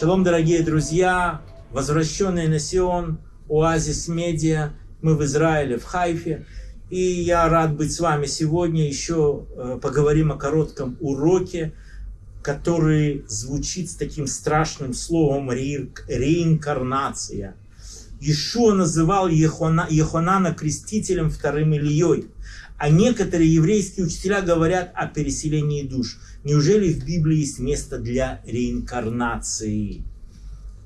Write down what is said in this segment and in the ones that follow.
Шалом, дорогие друзья, возвращенные на Сион, Оазис Медиа, мы в Израиле, в Хайфе. И я рад быть с вами сегодня. Еще э, поговорим о коротком уроке, который звучит с таким страшным словом ре, реинкарнация. Ишуа называл Ехона, Ехонана крестителем вторым Ильей. А некоторые еврейские учителя говорят о переселении душ. Неужели в Библии есть место для реинкарнации?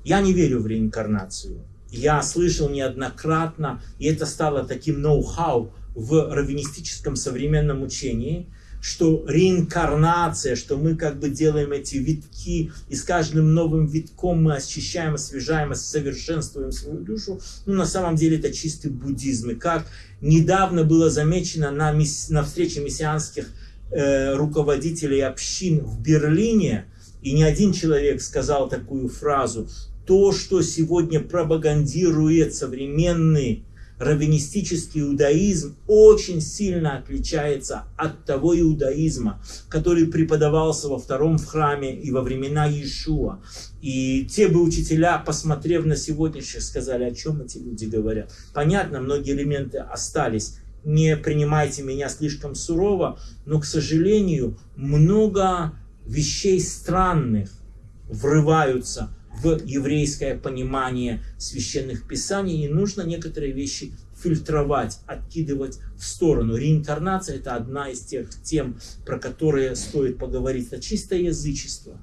Я не верю в реинкарнацию. Я слышал неоднократно, и это стало таким ноу-хау в раввинистическом современном учении, что реинкарнация, что мы как бы делаем эти витки, и с каждым новым витком мы очищаем, освежаем, совершенствуем свою душу, ну на самом деле это чистый буддизм. И как недавно было замечено на, мисс, на встрече мессианских э, руководителей общин в Берлине, и не один человек сказал такую фразу, то, что сегодня пропагандирует современный раввинистический иудаизм очень сильно отличается от того иудаизма, который преподавался во втором в храме и во времена Иешуа. И те бы учителя, посмотрев на сегодняшних, сказали, о чем эти люди говорят. Понятно, многие элементы остались. Не принимайте меня слишком сурово, но, к сожалению, много вещей странных врываются в еврейское понимание священных писаний, и нужно некоторые вещи фильтровать, откидывать в сторону. Реинкарнация – это одна из тех тем, про которые стоит поговорить. Это чистое язычество.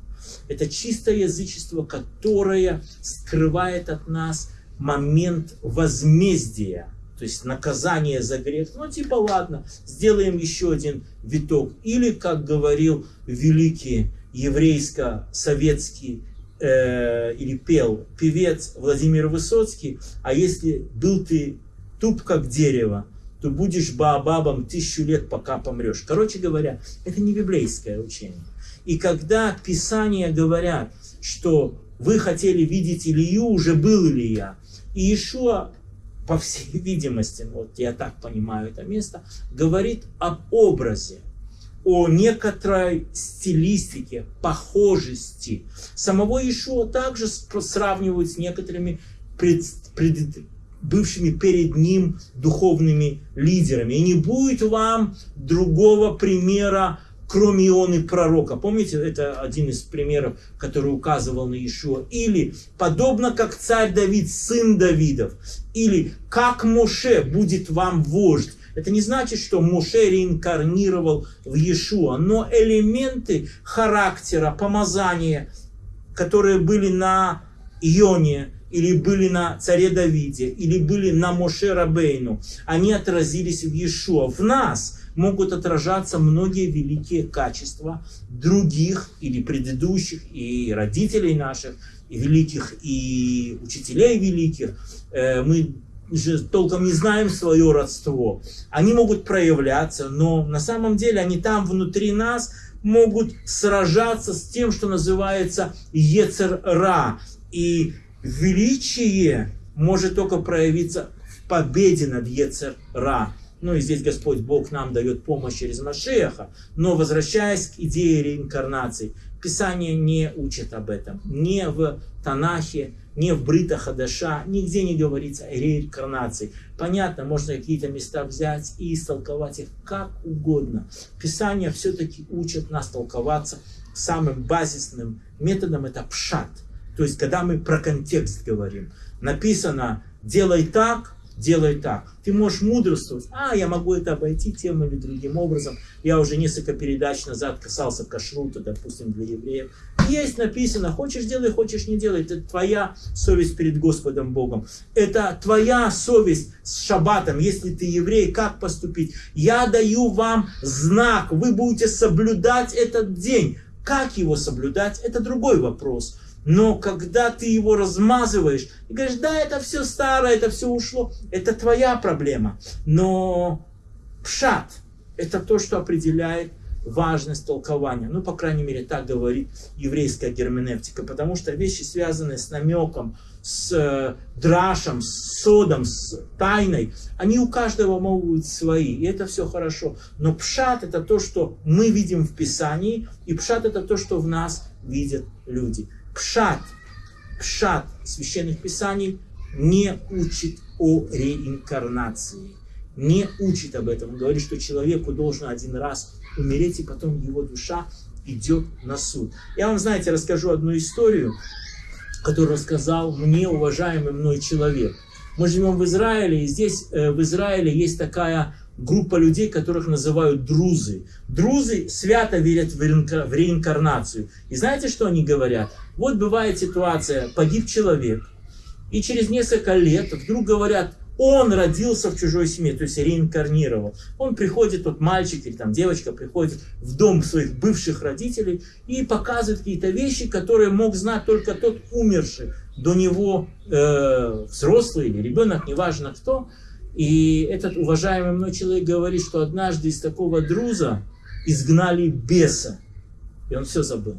Это чистое язычество, которое скрывает от нас момент возмездия, то есть наказание за грех. Ну, типа, ладно, сделаем еще один виток. Или, как говорил великий еврейско-советский э, или пел певец Владимир Высоцкий, а если был ты туп как дерево, то будешь баобабом тысячу лет, пока помрешь. Короче говоря, это не библейское учение. И когда Писания говорят, что вы хотели видеть Илью, уже был Илья, и Ишуа, по всей видимости, вот я так понимаю это место, говорит об образе, о некоторой стилистике, похожести. Самого Ишуа также сравнивают с некоторыми пред, пред, бывшими перед ним духовными лидерами. И не будет вам другого примера, кроме Ионы пророка. Помните, это один из примеров, который указывал на Иешуа. Или, подобно как царь Давид, сын Давидов. Или, как Моше будет вам вождь. Это не значит, что Моше реинкарнировал в Иешуа, но элементы характера, помазания, которые были на Ионе, или были на царе Давиде, или были на Моше Рабейну, они отразились в Иешуа. В нас могут отражаться многие великие качества других или предыдущих, и родителей наших, и великих, и учителей великих. Э, мы же толком не знаем свое родство. Они могут проявляться, но на самом деле они там внутри нас могут сражаться с тем, что называется Ецер-Ра. И величие может только проявиться в победе над Ецер-Ра. Ну и здесь Господь Бог нам дает помощь через Машеха. Но возвращаясь к идее реинкарнации, Писание не учит об этом. Не в Танахе, не в Брита Хадаша, нигде не говорится о реинкарнации. Понятно, можно какие-то места взять и истолковать их как угодно. Писание все-таки учит нас толковаться самым базисным методом, это пшат. То есть, когда мы про контекст говорим, написано «делай так», делай так. Ты можешь мудрствовать, а я могу это обойти тем или другим образом. Я уже несколько передач назад касался кашрута, допустим, для евреев. Есть написано, хочешь делай, хочешь не делай. Это твоя совесть перед Господом Богом. Это твоя совесть с шаббатом, если ты еврей, как поступить. Я даю вам знак, вы будете соблюдать этот день. Как его соблюдать, это другой вопрос. Но когда ты его размазываешь и говоришь, да, это все старое, это все ушло, это твоя проблема. Но пшат – это то, что определяет важность толкования. Ну, по крайней мере, так говорит еврейская герменевтика. Потому что вещи, связанные с намеком, с э, драшем, с содом, с тайной, они у каждого могут быть свои. И это все хорошо. Но пшат – это то, что мы видим в Писании, и пшат – это то, что в нас видят люди. Пшат пшат священных писаний не учит о реинкарнации. Не учит об этом. Он говорит, что человеку должен один раз умереть, и потом его душа идет на суд. Я вам, знаете, расскажу одну историю, которую рассказал мне уважаемый мной человек. Мы живем в Израиле, и здесь э, в Израиле есть такая группа людей, которых называют друзы. Друзы свято верят в реинкарнацию. И знаете, что они говорят? Вот бывает ситуация, погиб человек, и через несколько лет вдруг говорят, он родился в чужой семье, то есть реинкарнировал. Он приходит, тот мальчик или там девочка приходит в дом своих бывших родителей и показывает какие-то вещи, которые мог знать только тот умерший до него э, взрослый или ребенок, неважно кто. И этот уважаемый мной человек говорит, что однажды из такого друза изгнали беса. И он все забыл.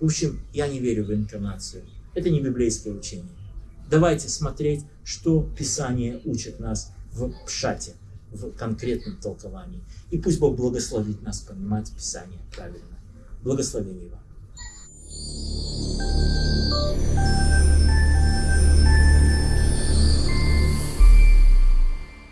В общем, я не верю в инкарнацию. Это не библейское учение. Давайте смотреть, что Писание учит нас в Пшате, в конкретном толковании. И пусть Бог благословит нас понимать Писание правильно. Благословение вам.